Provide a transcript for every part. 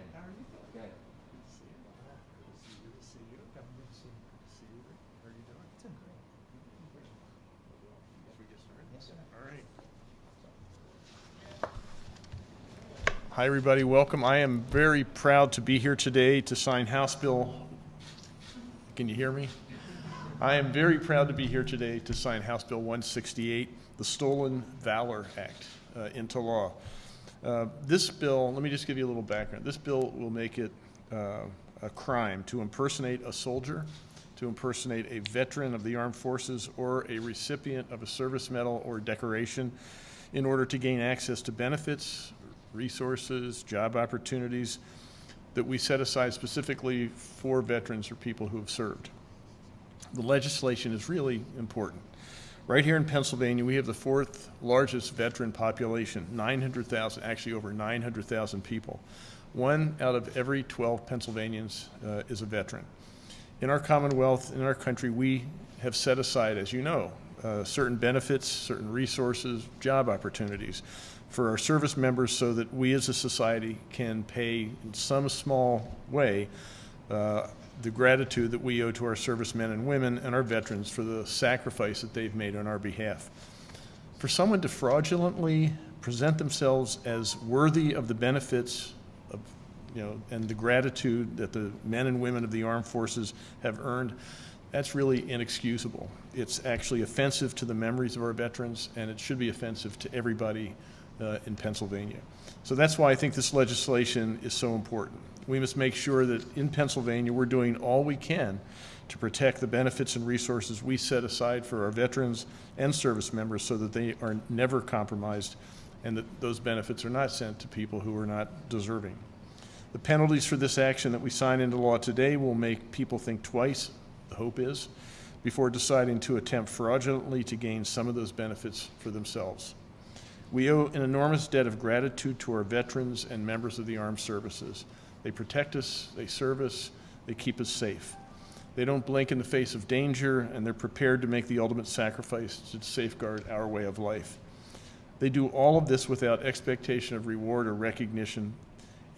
again. How are you doing? Good. Good to see you. Good to see you. Good to see you. Haven't been seen. Good to see you. How are you doing? Doing great. Should we get started? Yes, sir. All right. Hi, everybody. Welcome. I am very proud to be here today to sign House Bill. Can you hear me? I am very proud to be here today to sign House Bill 168, the Stolen Valor Act, uh, into law. Uh, this bill, let me just give you a little background. This bill will make it uh, a crime to impersonate a soldier, to impersonate a veteran of the armed forces, or a recipient of a service medal or decoration in order to gain access to benefits, resources, job opportunities that we set aside specifically for veterans or people who have served. The legislation is really important. Right here in Pennsylvania, we have the fourth largest veteran population, 900,000, actually over 900,000 people. One out of every 12 Pennsylvanians uh, is a veteran. In our Commonwealth, in our country, we have set aside, as you know, uh, certain benefits, certain resources, job opportunities for our service members so that we as a society can pay in some small way uh, the gratitude that we owe to our servicemen and women and our veterans for the sacrifice that they've made on our behalf. For someone to fraudulently present themselves as worthy of the benefits of, you know, and the gratitude that the men and women of the armed forces have earned, that's really inexcusable. It's actually offensive to the memories of our veterans, and it should be offensive to everybody uh, in Pennsylvania. So that's why I think this legislation is so important. We must make sure that in Pennsylvania we're doing all we can to protect the benefits and resources we set aside for our veterans and service members so that they are never compromised and that those benefits are not sent to people who are not deserving. The penalties for this action that we sign into law today will make people think twice, the hope is, before deciding to attempt fraudulently to gain some of those benefits for themselves. We owe an enormous debt of gratitude to our veterans and members of the armed services. They protect us, they serve us, they keep us safe. They don't blink in the face of danger, and they're prepared to make the ultimate sacrifice to safeguard our way of life. They do all of this without expectation of reward or recognition,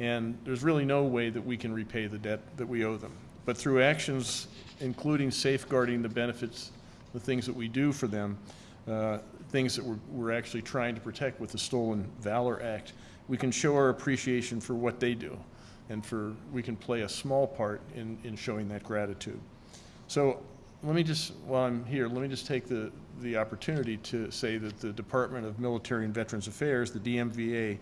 and there's really no way that we can repay the debt that we owe them. But through actions, including safeguarding the benefits, the things that we do for them, uh, things that we're, we're actually trying to protect with the Stolen Valor Act, we can show our appreciation for what they do and for we can play a small part in, in showing that gratitude. So let me just, while I'm here, let me just take the, the opportunity to say that the Department of Military and Veterans Affairs, the DMVA,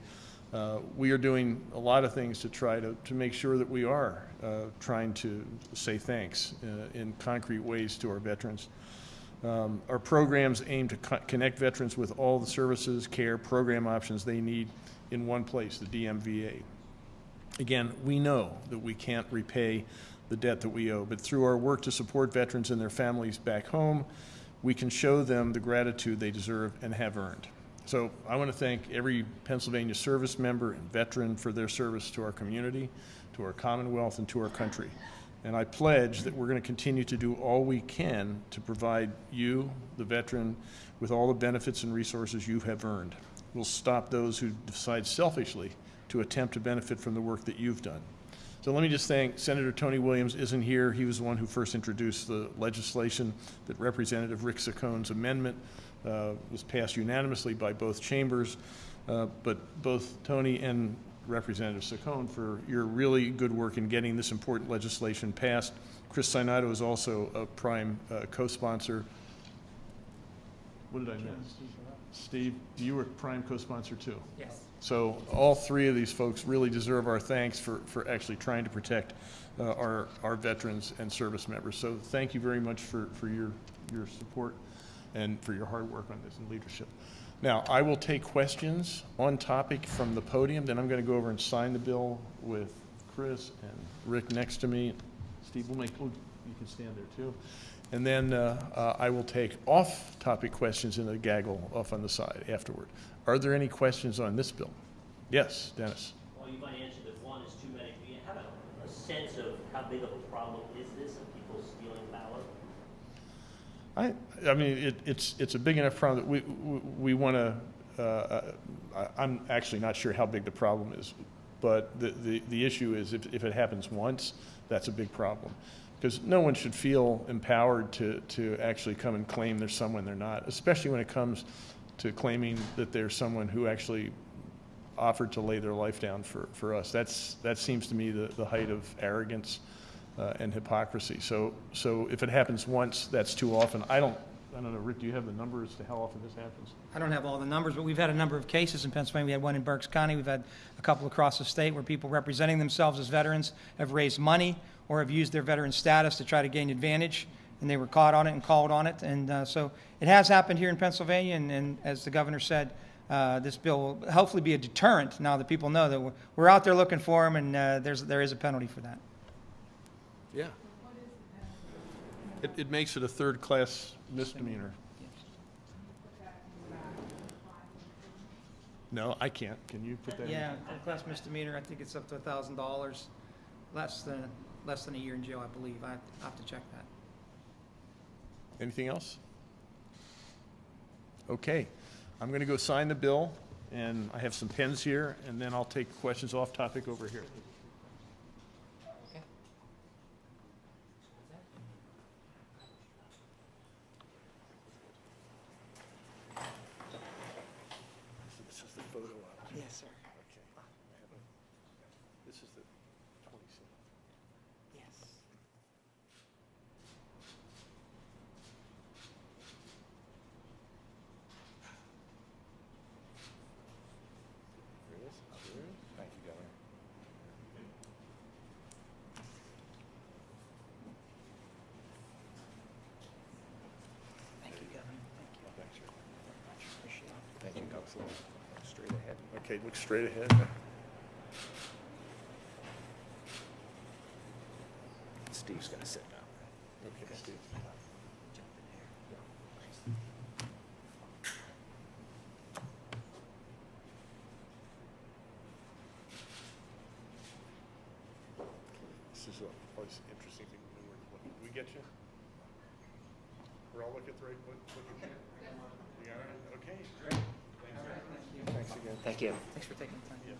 uh, we are doing a lot of things to try to, to make sure that we are uh, trying to say thanks uh, in concrete ways to our veterans. Um, our programs aim to co connect veterans with all the services, care, program options they need in one place, the DMVA. Again, we know that we can't repay the debt that we owe, but through our work to support veterans and their families back home, we can show them the gratitude they deserve and have earned. So I want to thank every Pennsylvania service member and veteran for their service to our community, to our Commonwealth, and to our country. And I pledge that we're going to continue to do all we can to provide you, the veteran, with all the benefits and resources you have earned. We'll stop those who decide selfishly to attempt to benefit from the work that you've done. So let me just thank Senator Tony Williams isn't here. He was the one who first introduced the legislation that Representative Rick Saccone's amendment uh, was passed unanimously by both chambers. Uh, but both Tony and Representative Saccone for your really good work in getting this important legislation passed. Chris Sainato is also a prime uh, co-sponsor. What did I miss? Steve, you were prime co-sponsor too. Yes. So all three of these folks really deserve our thanks for, for actually trying to protect uh, our, our veterans and service members. So thank you very much for, for your, your support and for your hard work on this and leadership. Now, I will take questions on topic from the podium, then I'm going to go over and sign the bill with Chris and Rick next to me. Steve, will make, oh, you can stand there too. And then uh, uh, I will take off-topic questions in a gaggle off on the side afterward. Are there any questions on this bill? Yes, Dennis. Well, you might answer that one is too many. Do you have a, a sense of how big of a problem is this of people stealing ballot? I, I mean, it, it's, it's a big enough problem that we, we, we want to, uh, I, I'm actually not sure how big the problem is. But the, the, the issue is if, if it happens once, that's a big problem. Because no one should feel empowered to, to actually come and claim they're someone they're not, especially when it comes to claiming that they're someone who actually offered to lay their life down for, for us. That's, that seems to me the, the height of arrogance uh, and hypocrisy. So, so if it happens once, that's too often. I don't, I don't know, Rick, do you have the number as to how often this happens? I don't have all the numbers, but we've had a number of cases in Pennsylvania. We had one in Berks County. We've had a couple across the state where people representing themselves as veterans have raised money or have used their veteran status to try to gain advantage, and they were caught on it and called on it. And uh, so it has happened here in Pennsylvania, and, and as the governor said, uh, this bill will hopefully be a deterrent now that people know that we're, we're out there looking for them, and uh, there's, there is a penalty for that. Yeah. It, it makes it a third-class misdemeanor. No, I can't. Can you put that in? Yeah, class misdemeanor, I think it's up to a thousand dollars, less than, less than a year in jail, I believe. I I have to check that. Anything else? Okay, I'm going to go sign the bill, and I have some pens here, and then I'll take questions off topic over here. This is the photo op. Yes, sir. Okay. This is the 27th. Yes. There it is. There it is. Thank you, Governor. Thank you, Governor. Thank you. Thanks, sir. Appreciate it. Thank you, Council. Straight ahead. Okay, look straight ahead. Steve's gonna sit down. Okay, Steve. Jump in there. This is always an interesting thing when we're looking. We get you? We're all looking at the right, look, looking here? You? Okay, great. Thanks again. Thank you. Thanks for taking the time. Yeah,